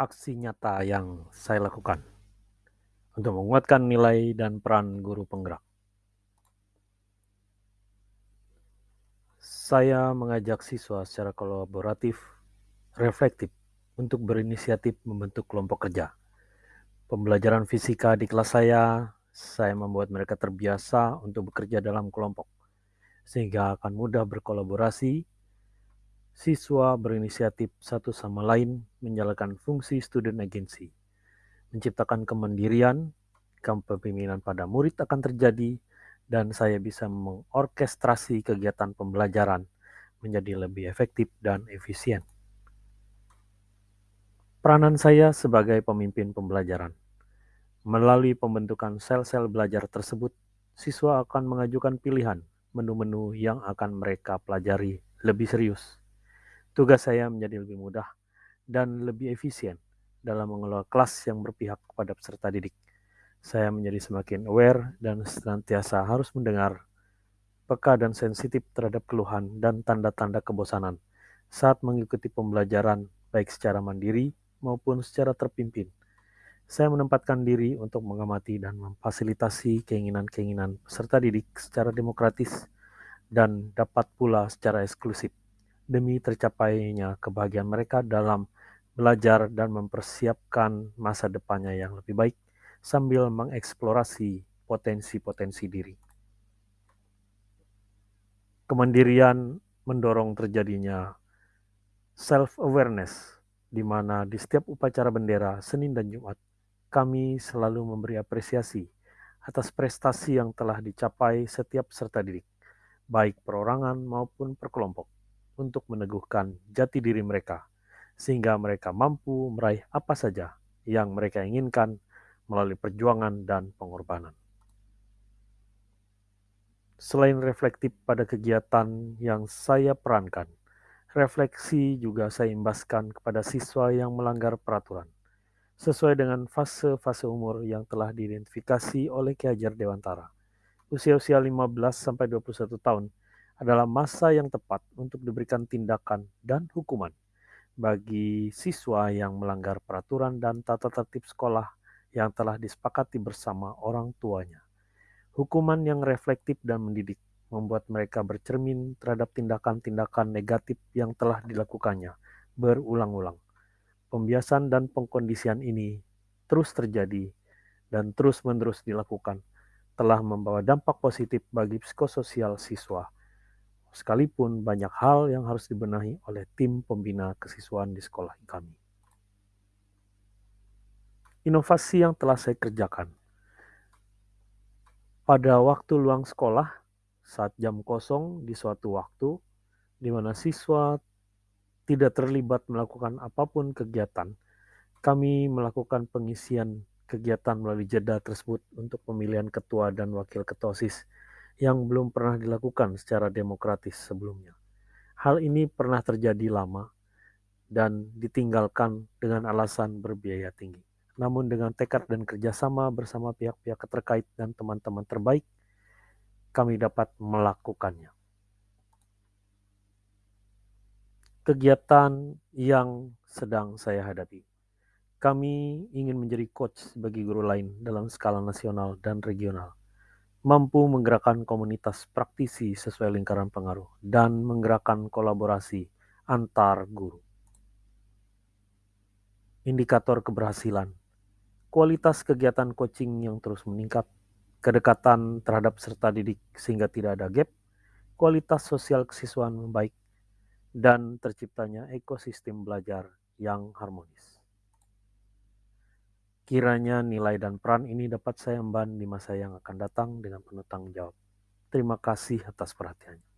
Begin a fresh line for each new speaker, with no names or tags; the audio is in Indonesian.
aksi nyata yang saya lakukan untuk menguatkan nilai dan peran guru penggerak. Saya mengajak siswa secara kolaboratif, reflektif, untuk berinisiatif membentuk kelompok kerja. Pembelajaran fisika di kelas saya, saya membuat mereka terbiasa untuk bekerja dalam kelompok, sehingga akan mudah berkolaborasi siswa berinisiatif satu sama lain menjalankan fungsi student agency, menciptakan kemandirian, kepemimpinan pada murid akan terjadi, dan saya bisa mengorkestrasi kegiatan pembelajaran menjadi lebih efektif dan efisien. Peranan saya sebagai pemimpin pembelajaran. Melalui pembentukan sel-sel belajar tersebut, siswa akan mengajukan pilihan menu-menu yang akan mereka pelajari lebih serius Tugas saya menjadi lebih mudah dan lebih efisien dalam mengelola kelas yang berpihak kepada peserta didik. Saya menjadi semakin aware dan senantiasa harus mendengar, peka dan sensitif terhadap keluhan dan tanda-tanda kebosanan saat mengikuti pembelajaran baik secara mandiri maupun secara terpimpin. Saya menempatkan diri untuk mengamati dan memfasilitasi keinginan-keinginan peserta didik secara demokratis dan dapat pula secara eksklusif demi tercapainya kebahagiaan mereka dalam belajar dan mempersiapkan masa depannya yang lebih baik sambil mengeksplorasi potensi-potensi diri. Kemandirian mendorong terjadinya self-awareness, di mana di setiap upacara bendera Senin dan Jumat, kami selalu memberi apresiasi atas prestasi yang telah dicapai setiap peserta didik, baik perorangan maupun perkelompok untuk meneguhkan jati diri mereka, sehingga mereka mampu meraih apa saja yang mereka inginkan melalui perjuangan dan pengorbanan. Selain reflektif pada kegiatan yang saya perankan, refleksi juga saya imbaskan kepada siswa yang melanggar peraturan, sesuai dengan fase-fase umur yang telah diidentifikasi oleh Ki Hajar Dewantara. Usia-usia 15-21 tahun adalah masa yang tepat untuk diberikan tindakan dan hukuman bagi siswa yang melanggar peraturan dan tata tertib sekolah yang telah disepakati bersama orang tuanya. Hukuman yang reflektif dan mendidik membuat mereka bercermin terhadap tindakan-tindakan negatif yang telah dilakukannya berulang-ulang. Pembiasan dan pengkondisian ini terus terjadi dan terus-menerus dilakukan telah membawa dampak positif bagi psikososial siswa sekalipun banyak hal yang harus dibenahi oleh tim pembina kesiswaan di sekolah kami. Inovasi yang telah saya kerjakan. Pada waktu luang sekolah, saat jam kosong di suatu waktu, di mana siswa tidak terlibat melakukan apa pun kegiatan, kami melakukan pengisian kegiatan melalui jeda tersebut untuk pemilihan ketua dan wakil ketua OSIS yang belum pernah dilakukan secara demokratis sebelumnya. Hal ini pernah terjadi lama dan ditinggalkan dengan alasan berbiaya tinggi. Namun dengan tekad dan kerjasama bersama pihak-pihak terkait dan teman-teman terbaik, kami dapat melakukannya. Kegiatan yang sedang saya hadapi. Kami ingin menjadi coach bagi guru lain dalam skala nasional dan regional mampu menggerakkan komunitas praktisi sesuai lingkaran pengaruh dan menggerakkan kolaborasi antar guru. Indikator keberhasilan, kualitas kegiatan coaching yang terus meningkat, kedekatan terhadap peserta didik sehingga tidak ada gap, kualitas sosial kesiswaan membaik, dan terciptanya ekosistem belajar yang harmonis. Kiranya nilai dan peran ini dapat saya emban di masa yang akan datang dengan penuh tanggung jawab. Terima kasih atas perhatiannya.